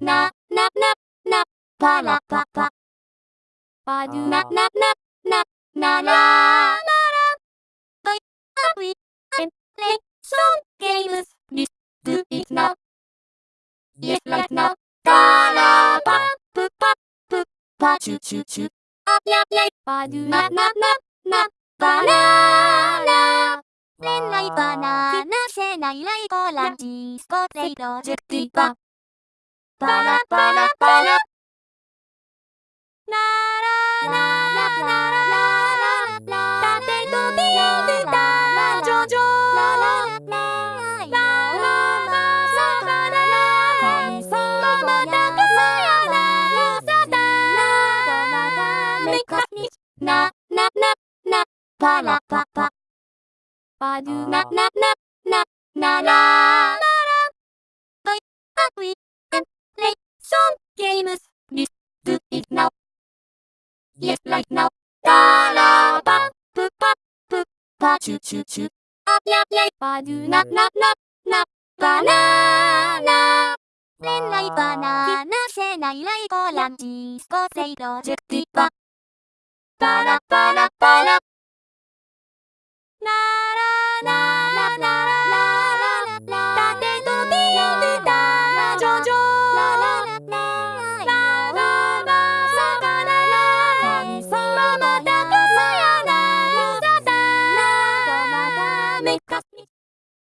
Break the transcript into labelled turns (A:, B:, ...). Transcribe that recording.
A: な、な、な、な、パラパパ。
B: パドゥ
A: な、な、な、な、なら、なら。はい、あい、え、レ、ソン、ゲームス、リス、do it now. Yes, right now. からパ、プパ、プ、パ、チュチュチュ。あ、や、やい、
B: パドゥ
A: な、な、な、な、バナナ。恋愛バナナせないライコランチスコプロジェクティバ。 パラパラパラ。ラララララララ縦のディレクタージョジョララララララララそまたかさやなさためかみななななパラパパ
B: パドゥ
A: ナナナナなら Yes, right now. Da la ba, pu pa, pu pa, chu chu chu. Up, yap, yay, ba do na na, nap na Banana. Lên lấy banana, xe này lấy cô làm gì? Cô xây đồ trực tiếp ba. Ba la ba la ba la